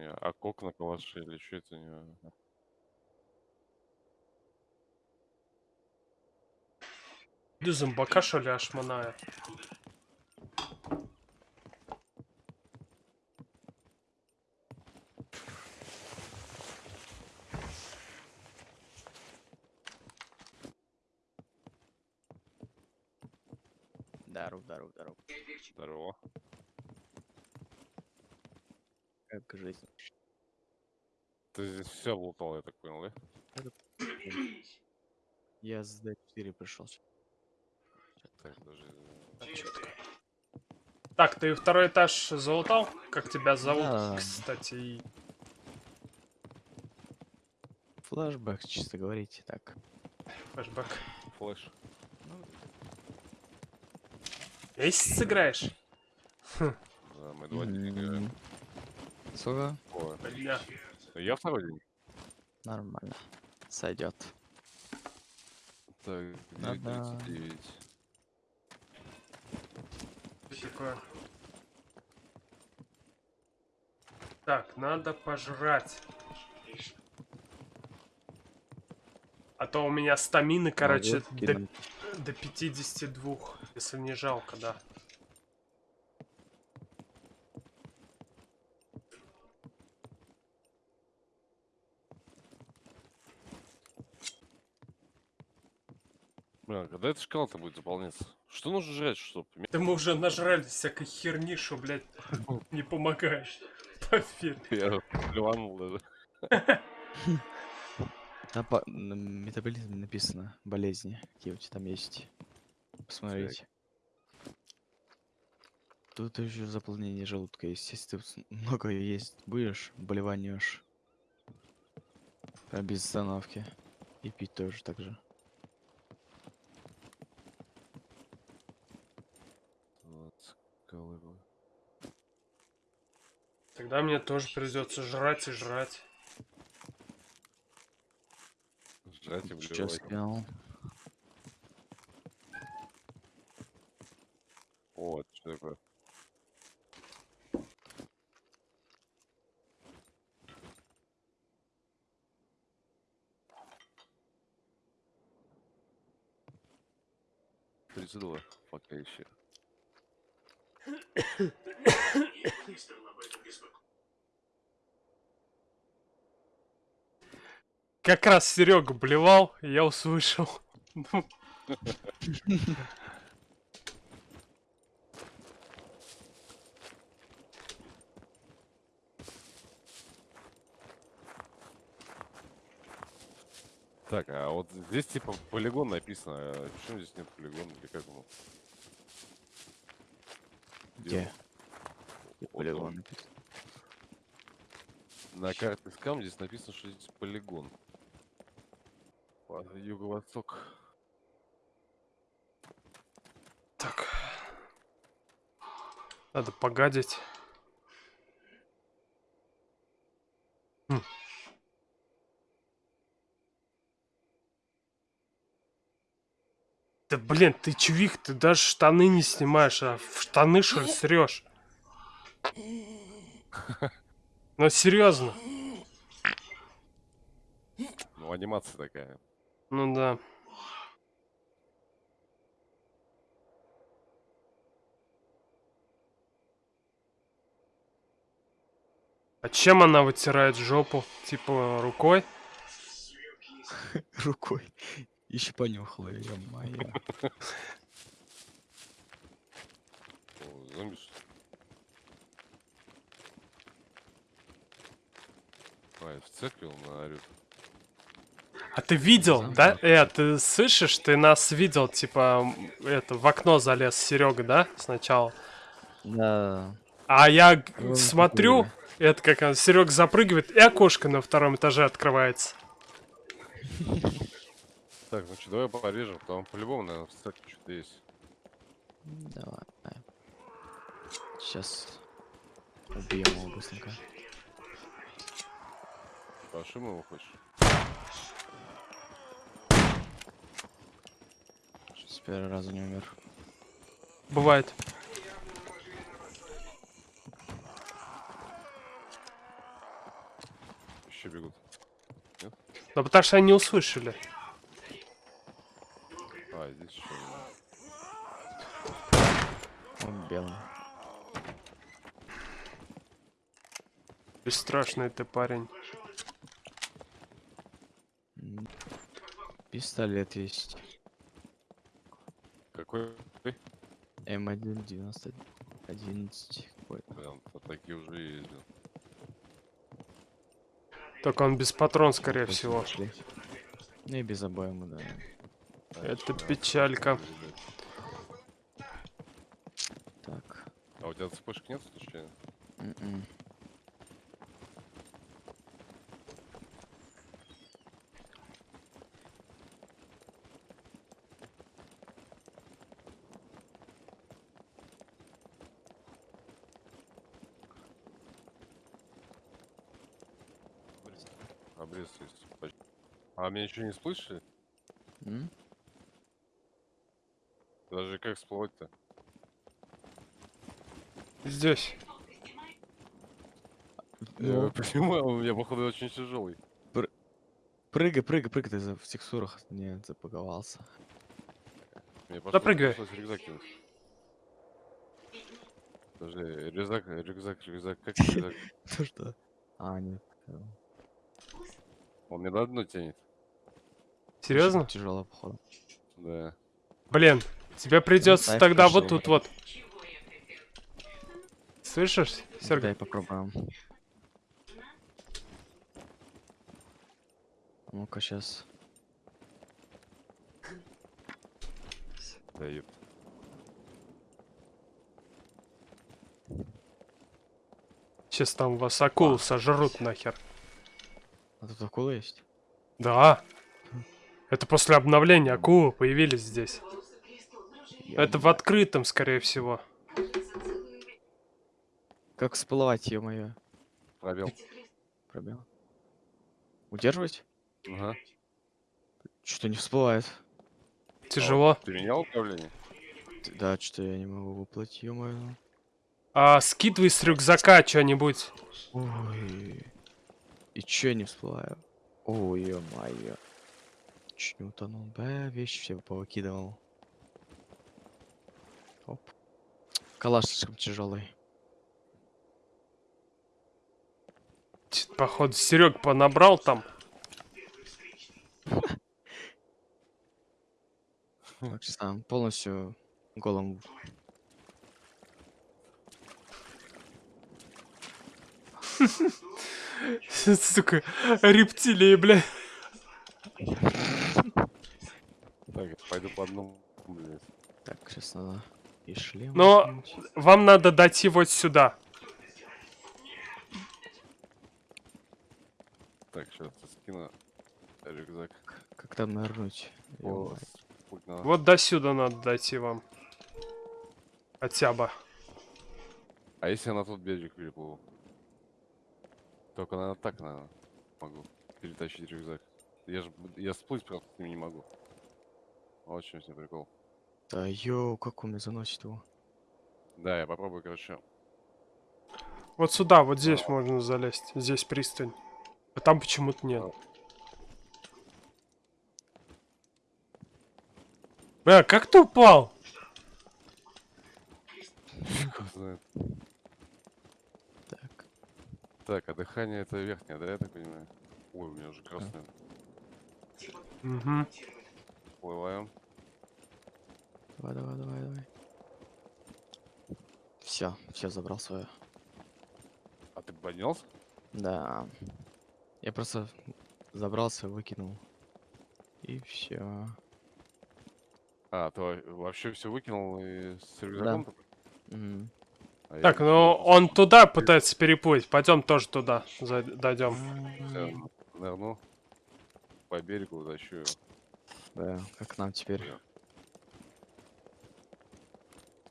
не, а кок на калаше или что это не... Иди зомбака, что ли, ашманая? Здоров, здоров, здоров. Здорово. Как жизнь? Ты здесь все лутал, я так понял, да? Я с D4 пришел. Так, даже... Так, ты второй этаж залутал? Как тебя зовут, Да. кстати? Флэшбэк, чисто говорите так. Флэшбэк. Флэш. Месяц сыграешь? Да, мы два дня играем. Сколько? Бля. Я второй день. Нормально. Сойдет. Так, Да-да. 9.39. Что такое? Так, надо пожрать. А то у меня стамины, короче, до, до 52, если не жалко, да. Когда эта шкала-то будет заполняться? Что нужно жрать, чтоб... ме- Да мы уже нажрали всякой херни, что, блядь, не помогает. Поверь. Я плюнул даже. Там по на метаболизме написано болезни, какие у тебя там есть. Посмотрите. Тут еще заполнение желудка есть. Если ты много есть будешь, болеванешь. Прям без остановки. И пить тоже так же. Вот, скалы. Тогда мне тоже придется жрать и жрать. Жрать и скинул. Вот, что такое? Тридцать два, пока еще. Как раз Серега блевал, я услышал. Так, а вот здесь типа полигон написано. Почему здесь нет полигона или как? Где? Полигон написано. На карте скам здесь написано, что здесь полигон. А, Юго-восток. Так. Надо погадить. Да блин, ты чувик, ты даже штаны не снимаешь, а в штаны что ли срешь? Ну серьезно. Ну, анимация такая. Ну да. А чем она вытирает жопу? Типа рукой? Рукой. Еще понюхала ее, моя. О, зомби что ли? А, это в церкви он орёт. А ты видел, да? Э, ты слышишь, ты нас видел, типа, это, в окно залез Серега, да, сначала? Да. А я г- Ну, смотрю, это как Серега запрыгивает, и окошко на втором этаже открывается. Так, ну что, давай порежем, там по-любому, наверное, в церкви что-то есть. Давай. Сейчас убьем его быстренько. Пошли мы его хочешь? С первого раза не умер. Бывает. Ну потому что они не услышали. А, здесь еще. Он белый. Бесстрашный ты парень. Пистолет есть. Какой? М1 90 11 какой-то. Прям вот такие уже ездил. Только он без патрон, скорее Точно всего. Ну и без обоймы, да. Это печалька. Так. А у тебя цепочек нет случайно? М-м. Обрез есть. А меня еще не слышали? М? Даже как всплывать-то? Здесь. Я Ну, понимаю, у меня походу очень тяжелый. Прыгай, прыгай, прыгай, ты за- в текстурах не пошло- Запрыгивай. пришлось рюкзак. Подожди, рюкзак, рюкзак, рюкзак, как рюкзак? Ну что? А, нет. э, Он мне на дно тянет. Серьезно? Тяжело, походу. Да. Блин, тебе придется тогда вот тут вот. Слышишь, Сергей? Дай попробуем. Ну-ка, сейчас. Да, ёп. Сейчас там вас акул сожрут нахер. А тут акула есть? Да. Это после обновления акулы появились здесь. Это в открытом, скорее всего. Как всплывать, ё-моё? Пробел. Пробел. Удерживать? Ага. Что-то не всплывает. Тяжело. Ты менял управление? Да, что я не могу выплатить, ё-моё. А скидывай с рюкзака что-нибудь. Ой. И чё я не всплываю? Ой, ё-моё. Чуть не утонул. Да, вещи все повыкидывал. Оп. Калаш слишком тяжелый. Т- Походу, Серег понабрал там. Сам полностью голым. Сука, рептилии, бля. Так, пойду по одному, блядь. Так, сейчас надо и шлем. Но-. Вам надо дойти вот сюда. Так, сейчас скину рюкзак. Как там нырнуть? О, Вот до сюда надо дойти вам. Хотя бы. А если я на тот берег переплыву? Только, наверное, так, наверное, могу перетащить рюкзак. Я же, я всплыть просто с ним не могу. Вот в чем все прикол. Да ё, как он меня заносит его. Да, я попробую, короче. Вот сюда, вот здесь можно залезть. Здесь пристань. А там почему-то нет. Бля, как ты упал? Так. Так, а дыхание это верхнее, да, я так понимаю? Ой, у меня уже красное. Угу. Плываем. Давай, давай, давай, давай. Все, все забрал свое. А ты поднялся? Да. Я просто забрался, выкинул. И все. А, ты во- вообще все выкинул и с рюкзаком? только? А я Так, ещё ну он туда пытается переплыть. Пойдем тоже туда дойдем. нырну по берегу, тащу его. Да, как нам теперь?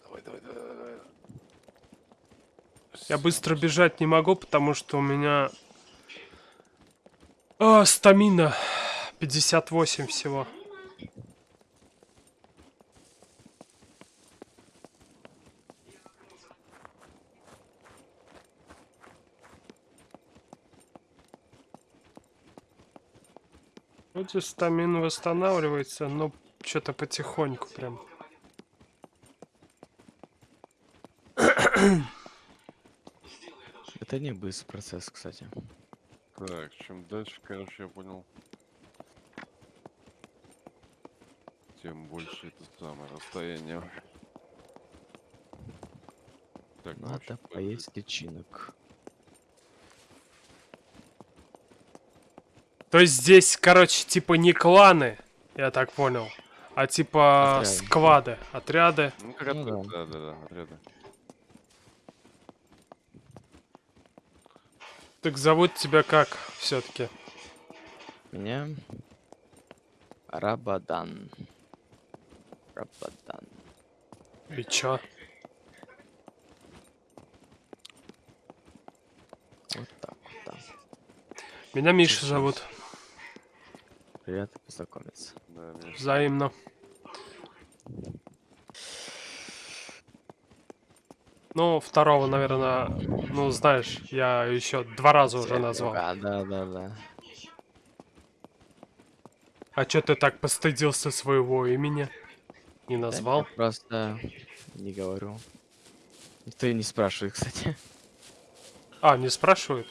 Давай, давай, давай, давай. Я быстро бежать не могу, потому что у меня... А, стамина. 58 всего. Вроде стамин восстанавливается, но что-то потихоньку прям. Это не быстрый процесс, кстати. Так, чем дальше, короче, я понял. Тем больше это самое расстояние. Так, ну, Надо подожди. поесть личинок. То есть здесь, короче, типа не кланы, я так понял, а типа Отряды. сквады, отряды. Ну, как Ну да. да, да, да, отряды. Так зовут тебя как все-таки? Меня Рабадан. Рабадан. И чё? Вот так вот, да. Меня Миша зовут. Приятно познакомиться. Да, Взаимно. Ну, второго, наверное, ну, знаешь, я еще два раза уже назвал. Да, да, да, да. А чё ты так постыдился своего имени? Не назвал? я просто не говорю. Никто и не спрашивает, кстати. А, не спрашивают?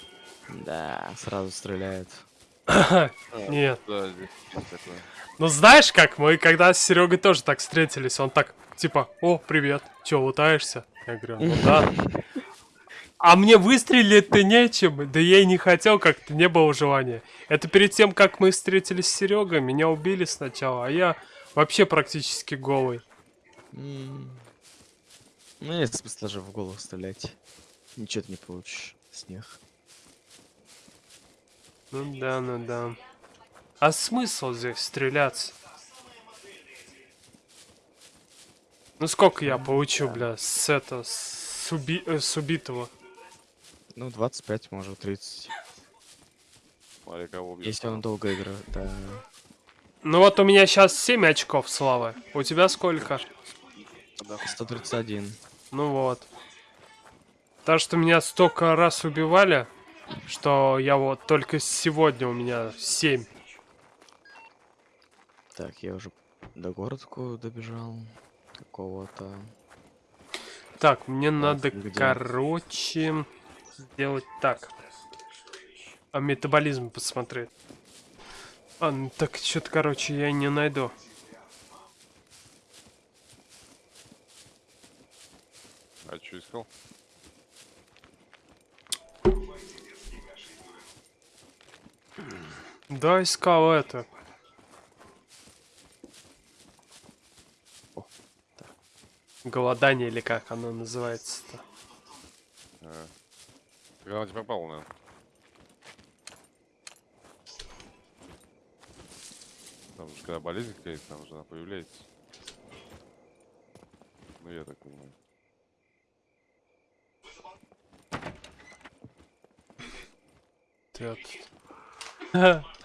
Да, сразу стреляют. Нет. Ну знаешь как, мы когда с Серегой тоже так встретились, он так, типа, о, привет, чё, лутаешься? Я говорю, ну да. А мне выстрелить-то нечем, да я и не хотел, как-то не было желания. Это перед тем, как мы встретились с Серегой, меня убили сначала, а я вообще практически голый. Ну, нет смысла же в голову стрелять. Ничего ты не получишь с них. Ну да, ну да. А смысл здесь стреляться? Ну сколько я получу, бля, с это, с, уби- э, с убитого? Ну, 25, может, 30. Смотри, кого убьют. Если он долго играет, да. Ну вот у меня сейчас 7 очков славы. У тебя сколько? 131. Ну вот. Так что меня столько раз убивали, что я вот только сегодня у меня 7. Так, я уже до городку добежал. Какого-то. Так, мне надо, где? короче, сделать так. А метаболизм посмотреть. А, ну так что-то, короче, я не найду. А что искал? Да, искал это. О, да. Голодание или как оно называется-то. А. Так она тебе попала, наверное. Там же когда болезнь какая-то, там же она появляется. Ну я так понимаю. Так.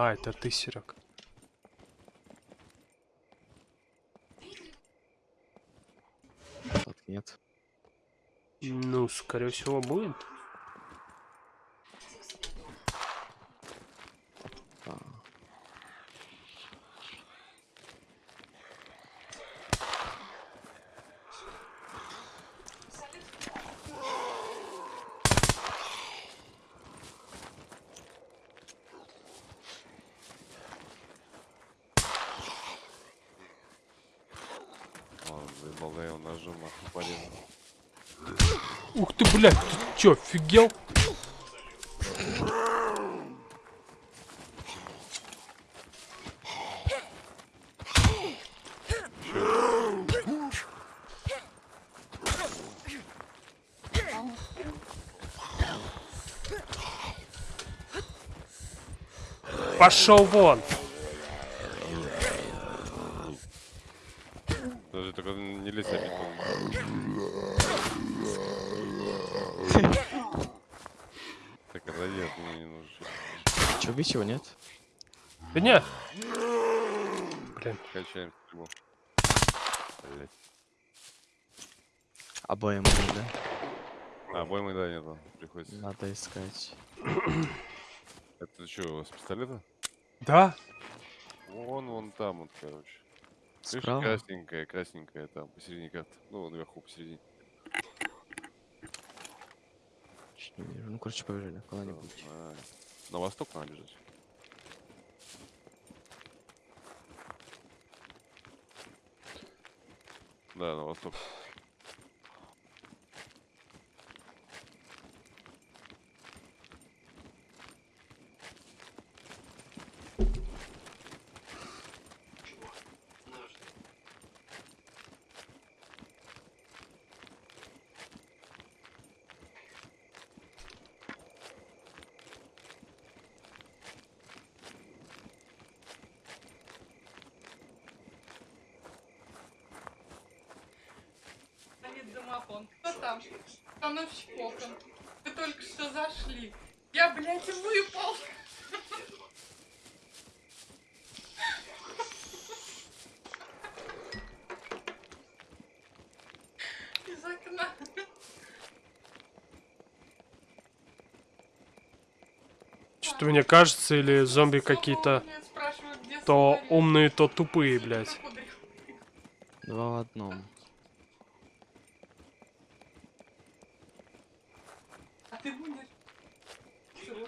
А, это ты, Серег. Нет. Ну, скорее всего, будет. А, Ладно, заебал, да его ножом нахуй порезал. Ух ты, блядь, ты чё, офигел? Пошел вон! Даже только не лезь опять. Так, отойди, от меня не нужно. щас. Чё, убить его нет? Да не. Блин, Качаем стрельбу. Блять. Обоим, да? А, обоймы, да, нету. Приходится. Надо искать. Это что, с пистолета? Да? Вон, вон там вот, короче. Видишь, Справа? красненькая, красненькая там, посередине карты. Ну, наверху, посередине. Чуть не вижу. Ну, короче, побежали куда-нибудь. На восток надо бежать. Да, на восток. Стоит домофон. Кто там? Становщик окон. Вы только что зашли. Я, блядь, выпал. Из окна. Что-то мне кажется, или зомби какие-то то умные, то тупые, блядь. Два в одном. А ты будешь? Чего?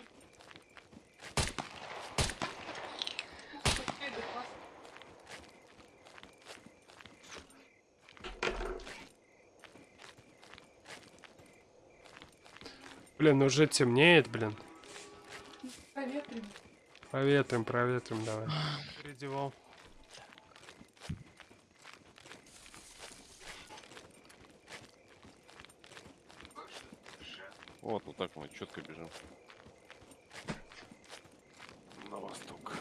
Окей, да классно. Блин, уже темнеет, блин. Проветрим. Проветрим, проветрим, давай. Передевал. Вот, вот так мы четко бежим. На восток.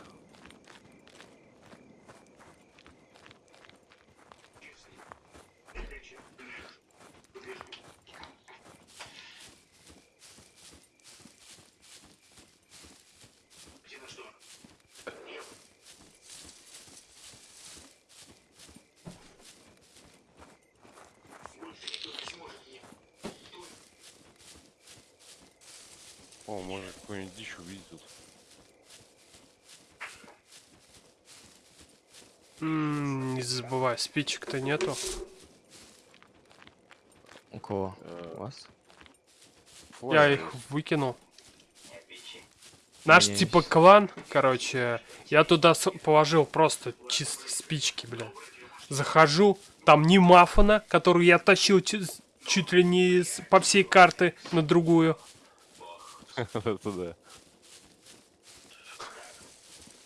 О, может какую-нибудь дичь увидеть тут. М, Не забывай, спичек-то нету. У кого? Э, У вас? Я их выкинул. Наш Не, типа клан, короче, я туда положил просто чисто спички, бля. Захожу, там ни мафона, которую я тащил чуть, чуть ли не с- по всей карты на другую.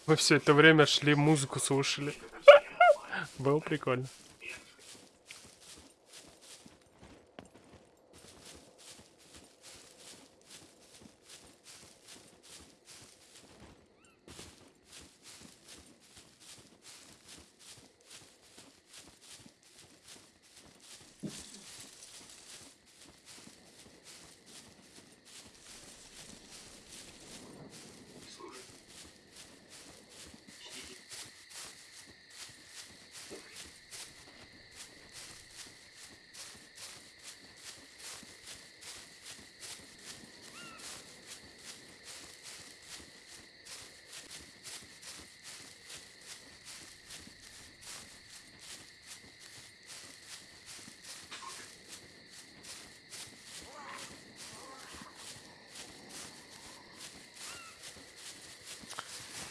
Мы все это время шли, музыку слушали. Было прикольно.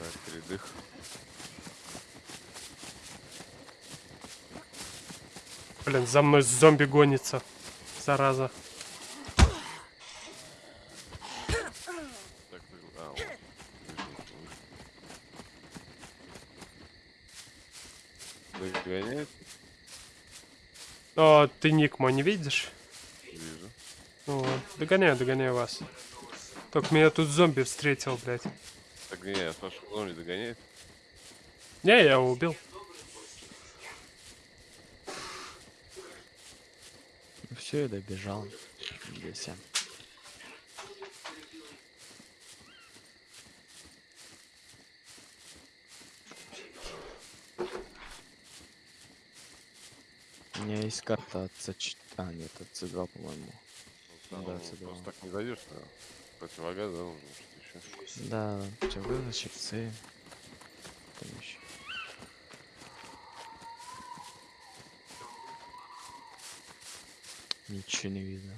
Так, передых. Блин, за мной зомби гонится. Зараза. Догоняет? О, ты ник мой не видишь? Вижу. Ну вот, догоняю, догоняю вас. Только меня тут зомби встретил, блядь. Так не, я спрашиваю, он не догоняет? Не, я его убил. Все, я добежал. Здесь. У меня есть карта от C4. А, нет, от C2, по-моему. Ну, да, там это просто да. так не зайдешь, наверное. Противогаз, да, нужно что-то еще. Да, вызначек, С. Там еще. Ничего не видно.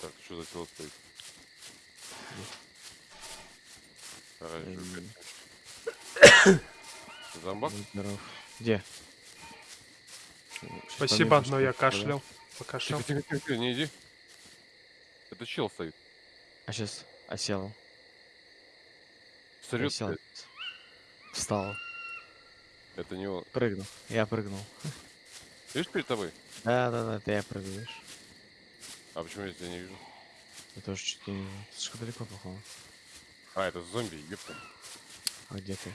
Так, что за тело стоит? Оранжевый. Зомбак? Здоров. Где? Спасибо, но я кашлял. Покашлял. Тихо, тихо, тихо, не иди. Это чел стоит. А сейчас осел. Сорет, Осел. Встал. Это не он. Прыгнул. Я прыгнул. Видишь перед тобой? Да, да, да, ты я прыгаешь. А почему я тебя не вижу? Я тоже чуть не... Слишком далеко, походу. А, это зомби, ёпта. А где ты?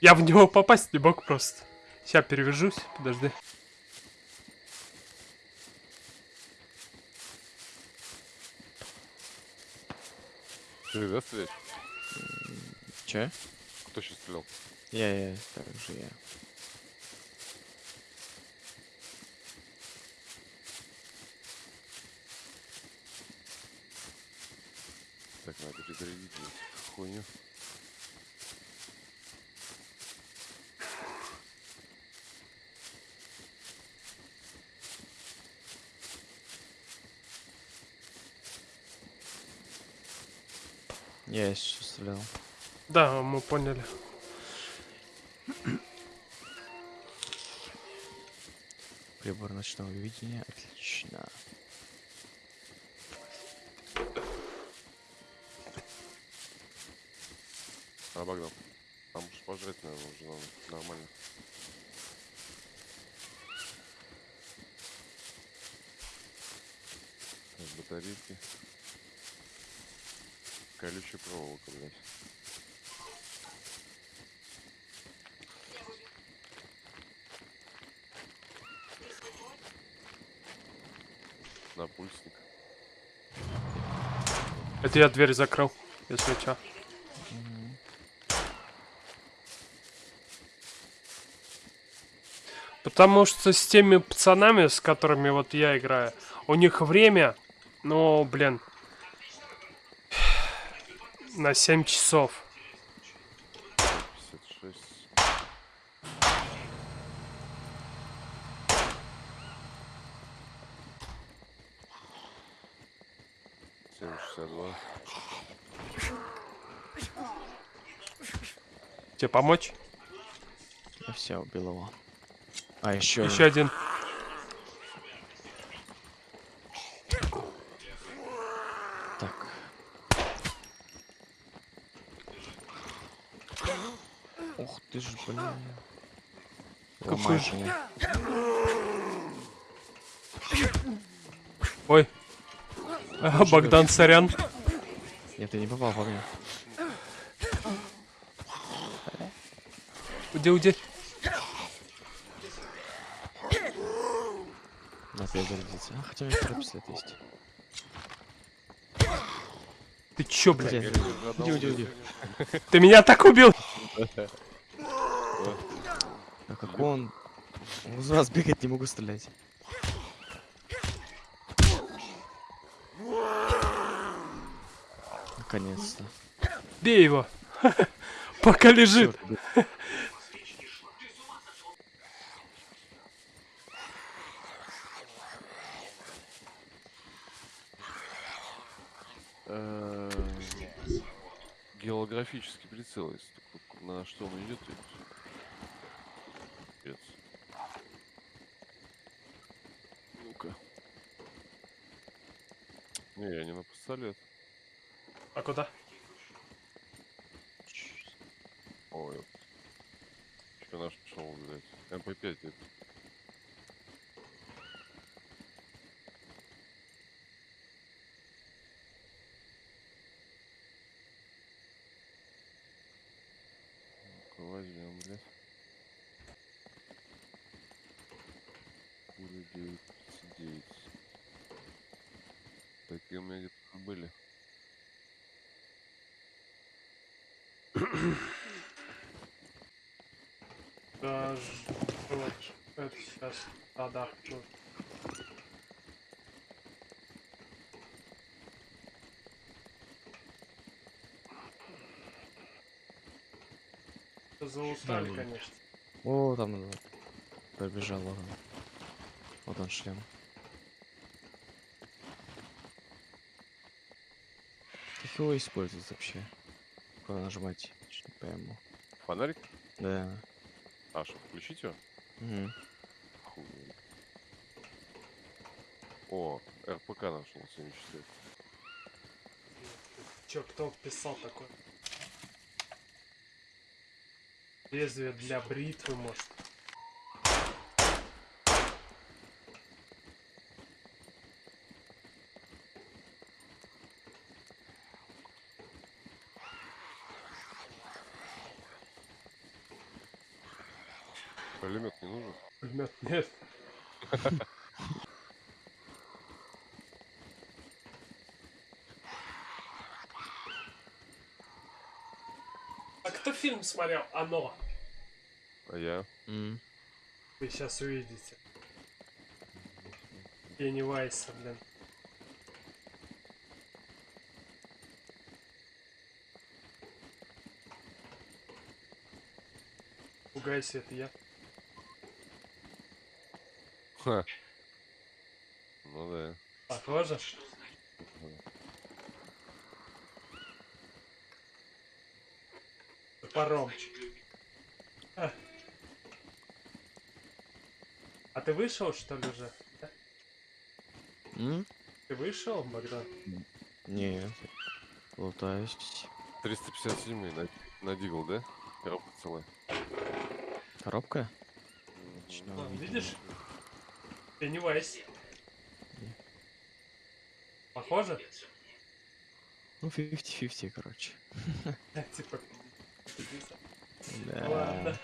Я в него попасть не мог просто. Сейчас перевяжусь, подожди. Ты, да, стрелять? Че? Кто сейчас стрелял? Я, я, так же я. Так, надо перезарядить хуйню. Я сейчас стрелял. Да, мы поняли. Прибор ночного видения. Отлично. А, Богдан. Там уж пожрать, наверное, уже надо. Нормально. Так, батарейки. Колючая проволока, блядь. Это я дверь закрыл, если что. Потому что с теми пацанами, с которыми вот я играю, у них время, ну, блин, на 7 часов. 56. Семь шестьдесят два. Тебе помочь? Я все убил его. А, еще. Еще один. Так. Ух ты ж, блин. Какой же- меня. Ой. А, Богдан, сорян. Нет, ты не попал по мне. Уйди, уйди. На перезарядиться. А, хотя у меня второй пистолет есть. Ты чё, блядь? Уйди, уйди, уйди. Ты меня так убил? А как он? Он раз бегать не могу стрелять. Наконец-то. Бей его. Пока лежит. Чёрт, Э, Геолографический прицел, если на что он идет. и всё. Пипец. Ну-ка. Не, я не на пистолет. А куда? Ой. Что наш пошел, блядь. МП5 это. Ну-ка, возьмем, блядь. Пули 9 Такие у меня где-то были. Да, ж- было Сейчас. Да, да. Заустали, Да, конечно. О, там вот, пробежал вот он. Вот он шлем. Как его использовать вообще? Куда нажимать? Чё Не пойму. Фонарик? Да. А, что, включить его? Мгм. О, РПК нашел 74. Чё, кто писал такое? Лезвие для бритвы, может. Пулемет не нужен? Пулемет нет. А кто фильм смотрел? Оно. А я? М. Вы сейчас увидите. Пенни Вайса, блин. Пугайся, это я. Ха. Ну да. Похоже? Топором. А. А ты вышел, что ли, уже? М? Ты вышел, Богдан? Нет. Лутаюсь. 357 на, на Дигл, да? Коробка целая. Коробка? А, увидел. видишь? Пеннивайз. Похоже? Ну, 50-50, короче. Типа. Да. Ладно.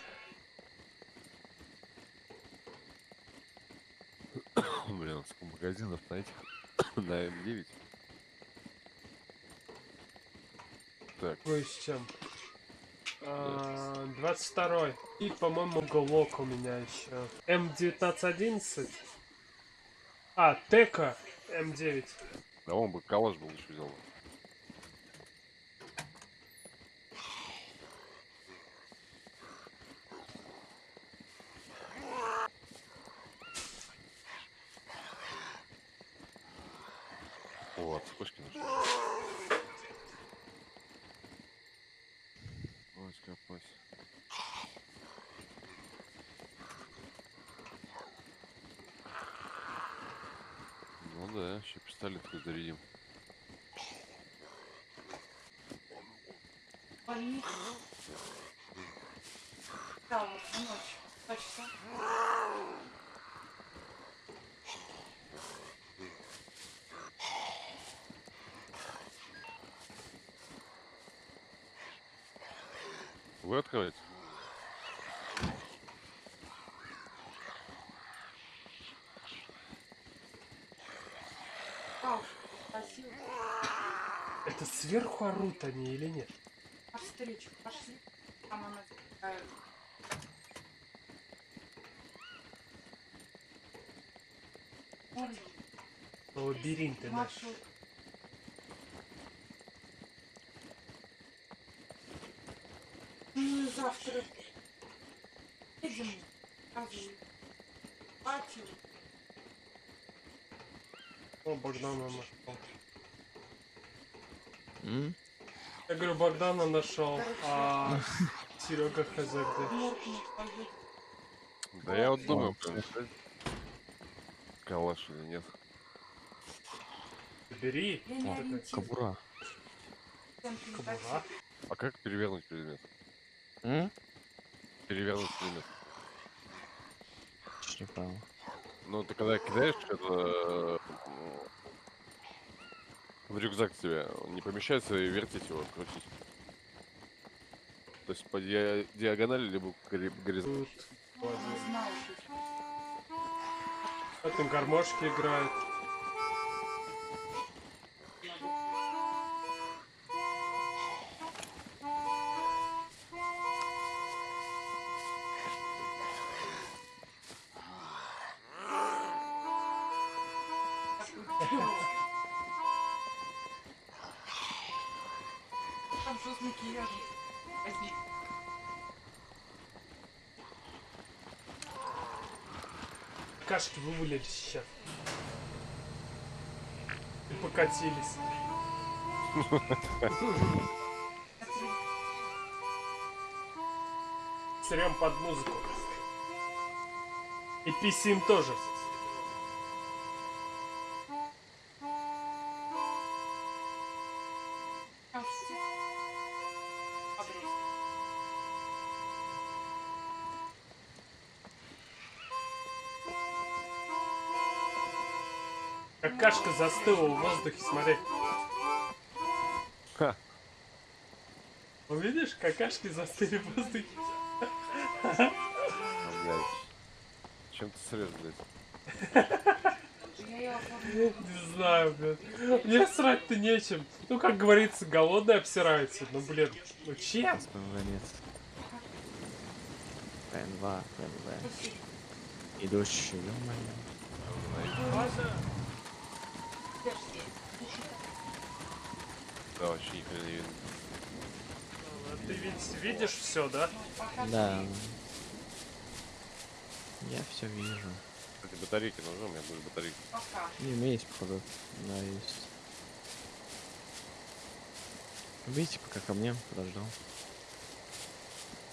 Блин, сколько магазинов на этих? на М9. Так, Кое с чем. А, 22 И, по-моему, уголок у меня еще. М1911. А, Тека М9. да он бы калаш был еще взял. бы. О, вспышки нашли. Ой, скопать. Ну да, еще пистолет зарядим. Больница. Да, вот ночь. Два часа. Вы открываете? Вау, спасибо. Это сверху орут они или нет? Навстречу пошли. Там она такая. Смотри, Лабиринты наши. маршрут. Ну и завтра едем. Кажи. Пати. О, Богдана нашел. М? Я говорю, Богдана нашел, а Серега хз где. Да я вот думаю, взять калаш или нет. Бери. Передать. Кобура. А как перевернуть предмет? М? Перевернуть предмет. Не понял. Ну, ты когда кидаешь это ну, в рюкзак тебе, не помещается и вертеть его, крутить. То есть по диа- диагонали, либо гори- горизонтально. Тут Не знаю, что это гармошки играет. Кашки вывалились сейчас. И покатились. Срем под музыку. И писим тоже. Какашка застыла в воздухе, смотри. Ха. Увидишь, какашки застыли в воздухе. Ну, блядь. Чем ты срез, блядь? Не знаю, блин. Мне срать-то нечем. Ну, как говорится, голодный обсирается. Ну, блин, ну чем? ПНВ. Слушай, Идущий, ё-моё. Да, вообще не видно. Ты ведь видишь все, да? Да. Я все вижу. Кстати, батарейки нужны, у меня будет батарейки. Пока. И у меня есть, походу. Да, есть. Видите, пока ко мне подождал.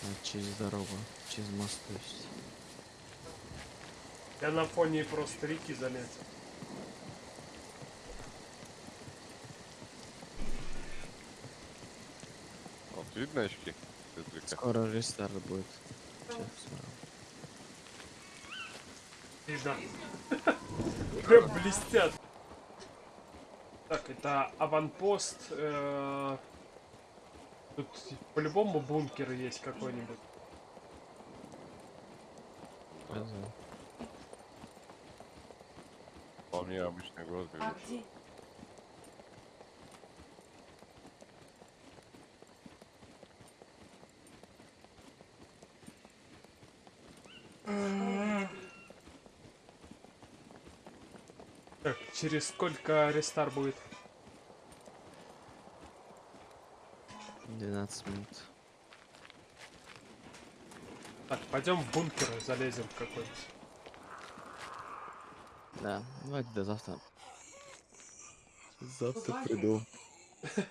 А, через дорогу, через мост, то есть. Я на фоне просто реки заметил. Видно очки? Скоро рестарт будет. Видно. Прям блестят. Так, это аванпост. э, Тут по-любому бункер есть какой-нибудь. Вполне обычный город. А где? Так, через сколько рестар будет? 12 минут. Так, пойдем в бункер залезем в какой-нибудь. Да, давайте до завтра. Завтра приду.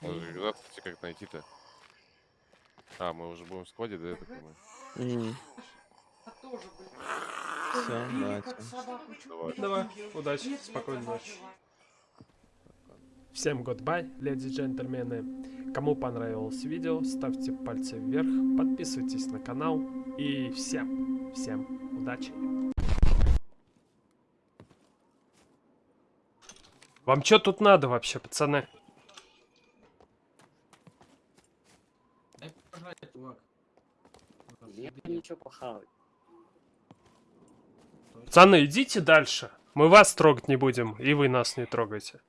Куда, кстати, как найти-то? А, мы уже будем в складе, да, я так понимаю? Били, давайте. Давай. Давай, удачи, спокойной ночи. Всем goodbye, леди и джентльмены. Кому понравилось видео, ставьте пальцы вверх, подписывайтесь на канал и всем, всем удачи. Вам что тут надо вообще, пацаны? Дай пожрать, чувак. Я ничего похавать. Пацаны, идите дальше. Мы вас трогать не будем, и вы нас не трогайте.